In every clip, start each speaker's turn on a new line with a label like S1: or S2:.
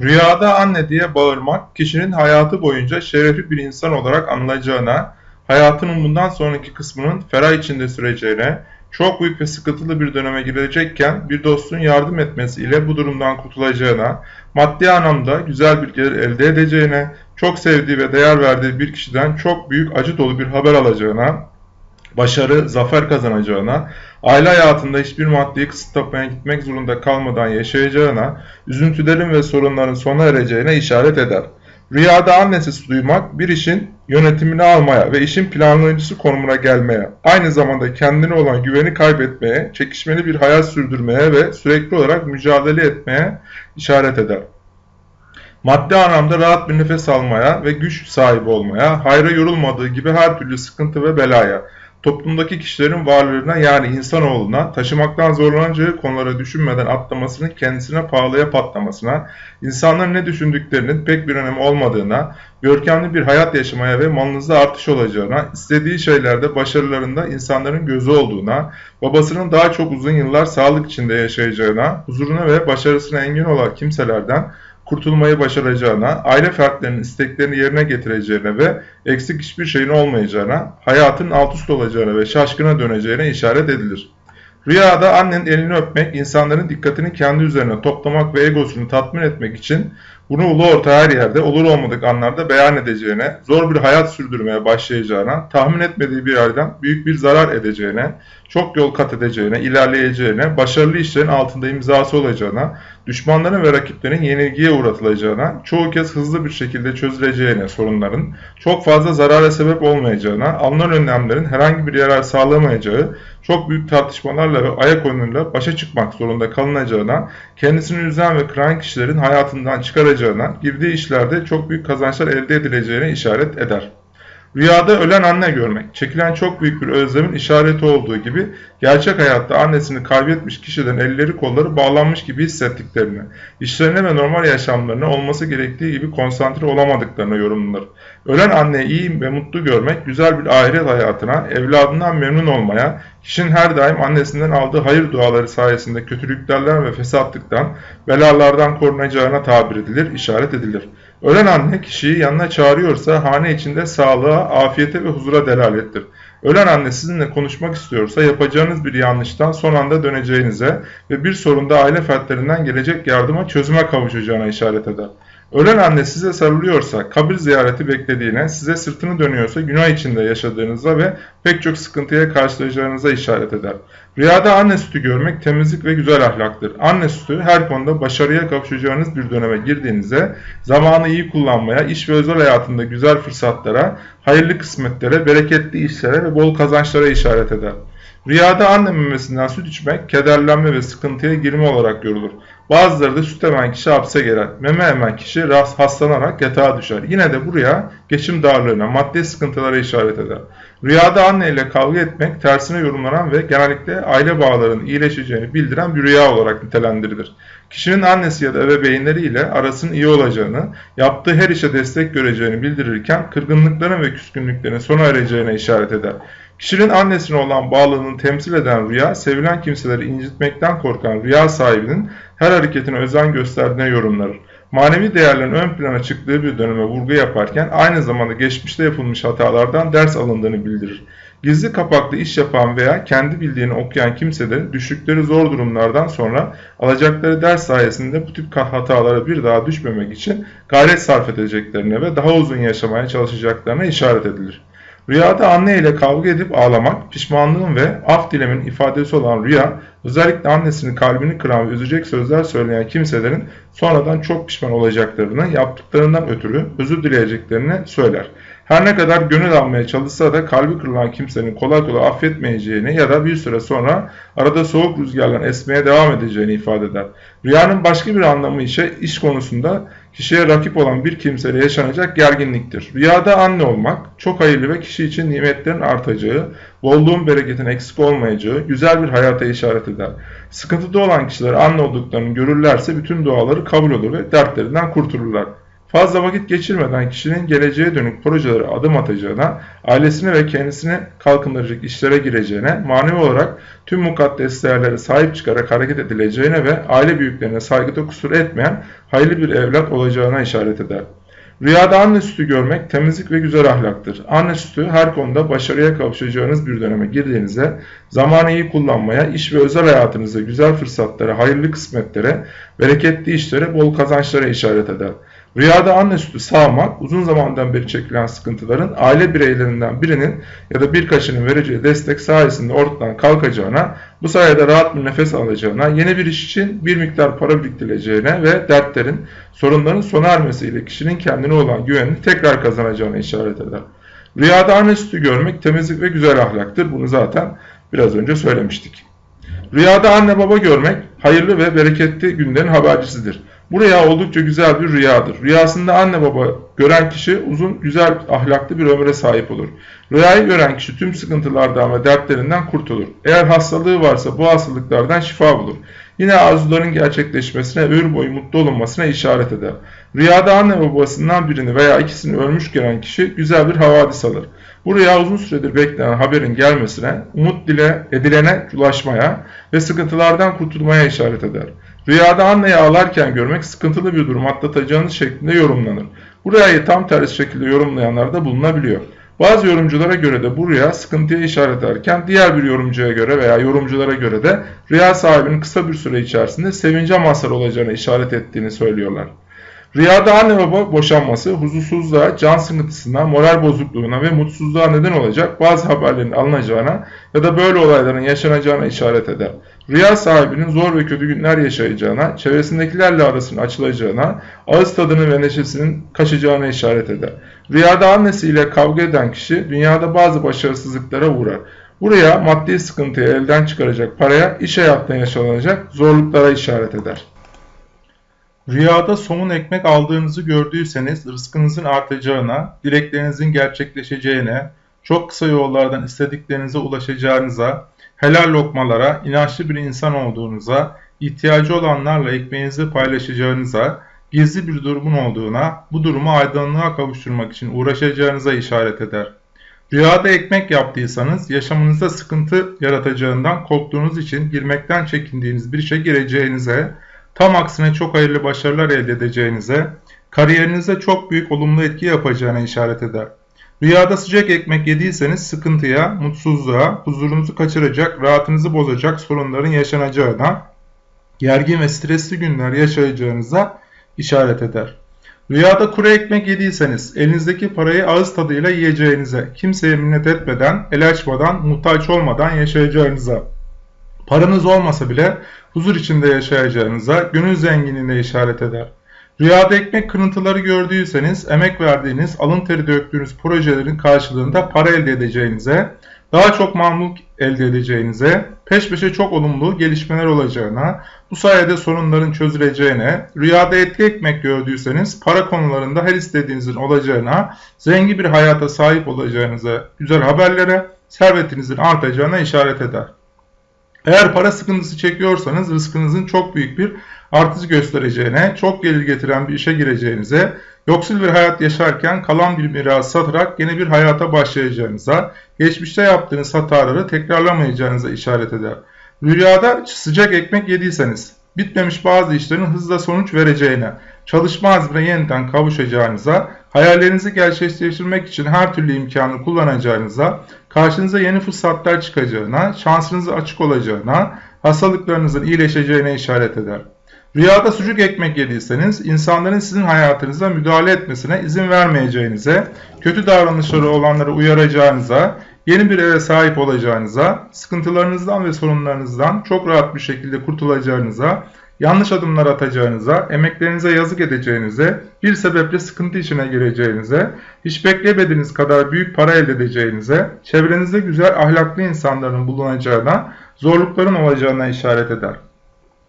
S1: Rüyada anne diye bağırmak, kişinin hayatı boyunca şerefli bir insan olarak anılacağına, hayatının bundan sonraki kısmının ferah içinde süreceğine, çok büyük ve sıkıntılı bir döneme girecekken bir dostun yardım etmesiyle bu durumdan kurtulacağına, maddi anlamda güzel bir gelir elde edeceğine, çok sevdiği ve değer verdiği bir kişiden çok büyük acı dolu bir haber alacağına, başarı, zafer kazanacağına, aile hayatında hiçbir maddi kısıtlamaya gitmek zorunda kalmadan yaşayacağına, üzüntülerin ve sorunların sona ereceğine işaret eder. Rüyada annesi duymak bir işin yönetimini almaya ve işin planlayıcısı konumuna gelmeye, aynı zamanda kendine olan güveni kaybetmeye, çekişmeli bir hayat sürdürmeye ve sürekli olarak mücadele etmeye işaret eder. Maddi anlamda rahat bir nefes almaya ve güç sahibi olmaya, hayra yorulmadığı gibi her türlü sıkıntı ve belaya, toplumdaki kişilerin varlığına yani insanoğluna taşımaktan zorlanacağı konulara düşünmeden atlamasının kendisine pahalıya patlamasına, insanların ne düşündüklerinin pek bir önemi olmadığına, görkemli bir hayat yaşamaya ve malınızda artış olacağına, istediği şeylerde başarılarında insanların gözü olduğuna, babasının daha çok uzun yıllar sağlık içinde yaşayacağına, huzuruna ve başarısına engin olan kimselerden kurtulmayı başaracağına, aile fertlerinin isteklerini yerine getireceğine ve eksik hiçbir şeyin olmayacağına, hayatın alt üst olacağına ve şaşkına döneceğine işaret edilir. Rüyada annenin elini öpmek, insanların dikkatini kendi üzerine toplamak ve egosunu tatmin etmek için bunu ulu orta her yerde olur olmadık anlarda beyan edeceğine, zor bir hayat sürdürmeye başlayacağına, tahmin etmediği bir yerden büyük bir zarar edeceğine, çok yol kat edeceğine, ilerleyeceğine, başarılı işlerin altında imzası olacağına, düşmanların ve rakiplerin yenilgiye uğratılacağına, çoğu kez hızlı bir şekilde çözüleceğine sorunların, çok fazla zarara sebep olmayacağına, alınan önlemlerin herhangi bir yarar sağlamayacağı, çok büyük tartışmalarla ve ayak oyunuyla başa çıkmak zorunda kalınacağına, kendisini üzen ve kıran kişilerin hayatından çıkaracağına, girdiği işlerde çok büyük kazançlar elde edileceğine işaret eder. Rüyada ölen anne görmek, çekilen çok büyük bir özlemin işareti olduğu gibi gerçek hayatta annesini kaybetmiş kişilerin elleri kolları bağlanmış gibi hissettiklerini, işlerine ve normal yaşamlarına olması gerektiği gibi konsantre olamadıklarını yorumlanır. Ölen anneyi iyi ve mutlu görmek, güzel bir ahiret hayatına, evladından memnun olmaya, kişinin her daim annesinden aldığı hayır duaları sayesinde kötülüklerden ve fesatlıktan, belalardan korunacağına tabir edilir, işaret edilir. Ölen anne kişiyi yanına çağırıyorsa hane içinde sağlığa, afiyete ve huzura delalettir. Ölen anne sizinle konuşmak istiyorsa yapacağınız bir yanlıştan son anda döneceğinize ve bir sorunda aile fertlerinden gelecek yardıma çözüme kavuşacağına işaret eder. Ölen anne size sarılıyorsa, kabir ziyareti beklediğine, size sırtını dönüyorsa günah içinde yaşadığınıza ve pek çok sıkıntıya karşılayacağınıza işaret eder. Rüyada anne sütü görmek temizlik ve güzel ahlaktır. Anne sütü her konuda başarıya kavuşacağınız bir döneme girdiğinizde zamanı iyi kullanmaya, iş ve özel hayatında güzel fırsatlara, hayırlı kısmetlere, bereketli işlere ve bol kazançlara işaret eder. Rüyada anne memesinden süt içmek, kederlenme ve sıkıntıya girme olarak görülür. Bazıları da süt emen kişi hapse girer. Meme emen kişi hastalanarak yatağa düşer. Yine de buraya geçim darlığına, maddi sıkıntılara işaret eder. Rüyada anne ile kavga etmek tersine yorumlanan ve genellikle aile bağlarının iyileşeceğini bildiren bir rüya olarak nitelendirilir. Kişinin annesi ya da ebeveynleri ile arasının iyi olacağını, yaptığı her işe destek göreceğini bildirirken kırgınlıkların ve küskünlüklerin sona ereceğine işaret eder. Kişinin annesine olan bağlılığını temsil eden rüya, sevilen kimseleri incitmekten korkan rüya sahibinin her hareketine özen gösterdiğine yorumlanır. Manevi değerlerin ön plana çıktığı bir döneme vurgu yaparken aynı zamanda geçmişte yapılmış hatalardan ders alındığını bildirir. Gizli kapaklı iş yapan veya kendi bildiğini okuyan kimselerin düştükleri zor durumlardan sonra alacakları ders sayesinde bu tip hatalara bir daha düşmemek için gayret sarf edeceklerine ve daha uzun yaşamaya çalışacaklarına işaret edilir. Rüyada anne ile kavga edip ağlamak, pişmanlığın ve af dilemin ifadesi olan rüya, özellikle annesinin kalbini kıran ve üzecek sözler söyleyen kimselerin sonradan çok pişman olacaklarını, yaptıklarından ötürü özür dileyeceklerini söyler. Her ne kadar gönül almaya çalışsa da kalbi kırılan kimsenin kolay kolay affetmeyeceğini ya da bir süre sonra arada soğuk rüzgarlar esmeye devam edeceğini ifade eder. Rüyanın başka bir anlamı ise iş konusunda kişiye rakip olan bir kimseyle yaşanacak gerginliktir. Rüyada anne olmak çok hayırlı ve kişi için nimetlerin artacağı, bolluğun bereketin eksik olmayacağı güzel bir hayata işaret eder. Sıkıntıda olan kişiler anne olduklarını görürlerse bütün duaları kabul olur ve dertlerinden kurtulurlar. Fazla vakit geçirmeden kişinin geleceğe dönük projelere adım atacağına, ailesini ve kendisini kalkındıracak işlere gireceğine, manevi olarak tüm mukaddes değerlere sahip çıkarak hareket edileceğine ve aile büyüklerine saygıda kusur etmeyen hayırlı bir evlat olacağına işaret eder. Rüyada anne sütü görmek temizlik ve güzel ahlaktır. Anne sütü her konuda başarıya kavuşacağınız bir döneme girdiğinizde zamanı iyi kullanmaya, iş ve özel hayatınızda güzel fırsatlara, hayırlı kısmetlere, bereketli işlere, bol kazançlara işaret eder. Rüyada anne sütü sağmak, uzun zamandan beri çekilen sıkıntıların aile bireylerinden birinin ya da birkaçının vereceği destek sayesinde ortadan kalkacağına, bu sayede rahat bir nefes alacağına, yeni bir iş için bir miktar para biriktireceğine ve dertlerin, sorunların sona ermesiyle kişinin kendine olan güvenini tekrar kazanacağına işaret eder. Rüyada anne sütü görmek temizlik ve güzel ahlaktır. Bunu zaten biraz önce söylemiştik. Rüyada anne baba görmek hayırlı ve bereketli günlerin habercisidir. Bu rüya oldukça güzel bir rüyadır. Rüyasında anne baba gören kişi uzun, güzel, ahlaklı bir ömre sahip olur. Rüyayı gören kişi tüm sıkıntılardan ve dertlerinden kurtulur. Eğer hastalığı varsa bu hastalıklardan şifa bulur. Yine arzuların gerçekleşmesine, ömür boyu mutlu olunmasına işaret eder. Rüyada anne babasından birini veya ikisini ölmüş gören kişi güzel bir havadis alır. Bu rüya uzun süredir beklenen haberin gelmesine, umut dile edilene ulaşmaya ve sıkıntılardan kurtulmaya işaret eder. Rüyada anneyi ağlarken görmek sıkıntılı bir durum atlatacağınız şeklinde yorumlanır. Bu rüyayı tam tersi şekilde yorumlayanlar da bulunabiliyor. Bazı yorumculara göre de bu rüya sıkıntıya işaret ederken diğer bir yorumcuya göre veya yorumculara göre de rüya sahibinin kısa bir süre içerisinde sevince mazhar olacağına işaret ettiğini söylüyorlar. Rüyada anne baba boşanması, huzursuzluğa, can sıkıntısına, moral bozukluğuna ve mutsuzluğa neden olacak bazı haberlerin alınacağına ya da böyle olayların yaşanacağına işaret eder. Rüya sahibinin zor ve kötü günler yaşayacağına, çevresindekilerle arasının açılacağına, ağız tadını ve neşesinin kaçacağına işaret eder. Rüyada annesiyle kavga eden kişi dünyada bazı başarısızlıklara uğrar. Bu rüya maddi sıkıntıyı elden çıkaracak paraya, iş hayatında yaşanacak zorluklara işaret eder. Rüyada somun ekmek aldığınızı gördüyseniz rızkınızın artacağına, dileklerinizin gerçekleşeceğine, çok kısa yollardan istediklerinize ulaşacağınıza, helal lokmalara, inançlı bir insan olduğunuza, ihtiyacı olanlarla ekmeğinizi paylaşacağınıza, gizli bir durumun olduğuna, bu durumu aydınlığa kavuşturmak için uğraşacağınıza işaret eder. Rüyada ekmek yaptıysanız yaşamınızda sıkıntı yaratacağından korktuğunuz için girmekten çekindiğiniz bir işe gireceğinize, tam aksine çok hayırlı başarılar elde edeceğinize, kariyerinize çok büyük olumlu etki yapacağına işaret eder. Rüyada sıcak ekmek yediyseniz sıkıntıya, mutsuzluğa, huzurunuzu kaçıracak, rahatınızı bozacak sorunların yaşanacağına, gergin ve stresli günler yaşayacağınıza işaret eder. Rüyada kuru ekmek yediyseniz elinizdeki parayı ağız tadıyla yiyeceğinize, kimseye minnet etmeden, el açmadan, muhtaç olmadan yaşayacağınıza, paranız olmasa bile huzur içinde yaşayacağınıza, gönül zenginliğine işaret eder. Rüyada ekmek kırıntıları gördüyseniz emek verdiğiniz, alın teri döktüğünüz projelerin karşılığında para elde edeceğinize, daha çok mamluk elde edeceğinize, peş peşe çok olumlu gelişmeler olacağına, bu sayede sorunların çözüleceğine, rüyada etli ekmek gördüyseniz para konularında her istediğinizin olacağına, zengin bir hayata sahip olacağınıza, güzel haberlere, servetinizin artacağına işaret eder. Eğer para sıkıntısı çekiyorsanız rızkınızın çok büyük bir artış göstereceğine, çok gelir getiren bir işe gireceğinize, yoksul bir hayat yaşarken kalan bir miras satarak yeni bir hayata başlayacağınıza, geçmişte yaptığınız hataları tekrarlamayacağınıza işaret eder. Rüyada sıcak ekmek yediyseniz, bitmemiş bazı işlerin hızla sonuç vereceğine, çalışma azmine yeniden kavuşacağınıza, hayallerinizi gerçekleştirmek için her türlü imkanı kullanacağınıza, karşınıza yeni fırsatlar çıkacağına, şansınızı açık olacağına, hastalıklarınızın iyileşeceğine işaret eder. Rüyada sucuk ekmek yediyseniz insanların sizin hayatınıza müdahale etmesine izin vermeyeceğinize, kötü davranışları olanları uyaracağınıza, yeni bir eve sahip olacağınıza, sıkıntılarınızdan ve sorunlarınızdan çok rahat bir şekilde kurtulacağınıza, yanlış adımlar atacağınıza, emeklerinize yazık edeceğinize, bir sebeple sıkıntı içine gireceğinize, hiç beklemediğiniz kadar büyük para elde edeceğinize, çevrenizde güzel ahlaklı insanların bulunacağına, zorlukların olacağına işaret eder.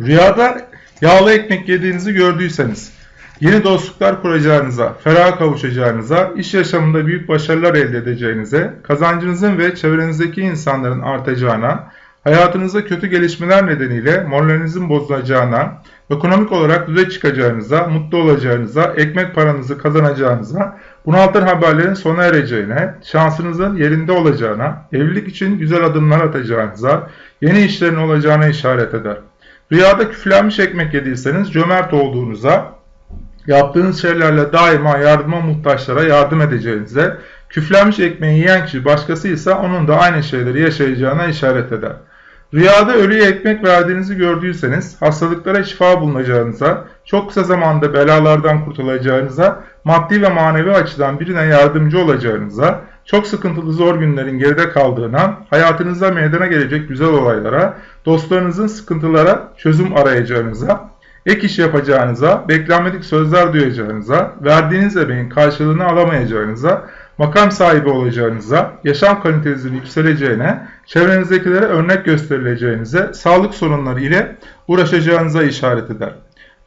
S1: Rüyada yağlı ekmek yediğinizi gördüyseniz, yeni dostluklar kuracağınıza, ferah kavuşacağınıza, iş yaşamında büyük başarılar elde edeceğinize, kazancınızın ve çevrenizdeki insanların artacağına, hayatınızda kötü gelişmeler nedeniyle moralinizin bozulacağına, ekonomik olarak düze çıkacağınıza, mutlu olacağınıza, ekmek paranızı kazanacağınıza, bunaltır haberlerin sona ereceğine, şansınızın yerinde olacağına, evlilik için güzel adımlar atacağınıza, yeni işlerin olacağına işaret eder. Rüyada küflenmiş ekmek yediyseniz cömert olduğunuza, yaptığınız şeylerle daima yardıma muhtaçlara yardım edeceğinize, küflenmiş ekmeği yiyen kişi başkasıysa onun da aynı şeyleri yaşayacağına işaret eder. Rüyada ölüye ekmek verdiğinizi gördüyseniz hastalıklara şifa bulunacağınıza, çok kısa zamanda belalardan kurtulacağınıza, maddi ve manevi açıdan birine yardımcı olacağınıza, çok sıkıntılı zor günlerin geride kaldığına, hayatınızda meydana gelecek güzel olaylara, dostlarınızın sıkıntılara çözüm arayacağınıza, ek iş yapacağınıza, beklenmedik sözler duyacağınıza, verdiğiniz emeğin karşılığını alamayacağınıza, makam sahibi olacağınıza, yaşam kalitenizin yükseleceğine, çevrenizdekilere örnek gösterileceğinize, sağlık sorunları ile uğraşacağınıza işaret eder.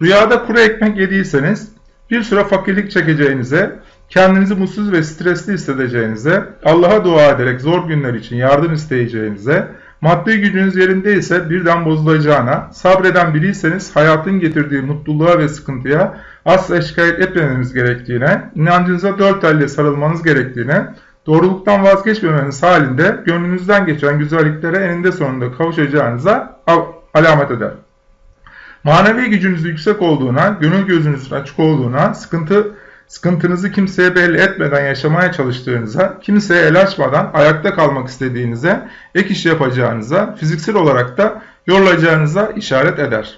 S1: Rüyada kuru ekmek yediyseniz, bir süre fakirlik çekeceğinize, kendinizi mutsuz ve stresli hissedeceğinize, Allah'a dua ederek zor günler için yardım isteyeceğinize, maddi gücünüz yerindeyse birden bozulacağına, sabreden biriyseniz hayatın getirdiği mutluluğa ve sıkıntıya asla şikayet etmemeniz gerektiğine, inancınıza dört elle sarılmanız gerektiğine, doğruluktan vazgeçmemeniz halinde gönlünüzden geçen güzelliklere eninde sonunda kavuşacağınıza alamet eder. Manevi gücünüz yüksek olduğuna, gönül gözünüzün açık olduğuna, sıkıntı sıkıntınızı kimseye belli etmeden yaşamaya çalıştığınıza, kimseye el açmadan ayakta kalmak istediğinize, ek iş yapacağınıza, fiziksel olarak da yorulacağınıza işaret eder.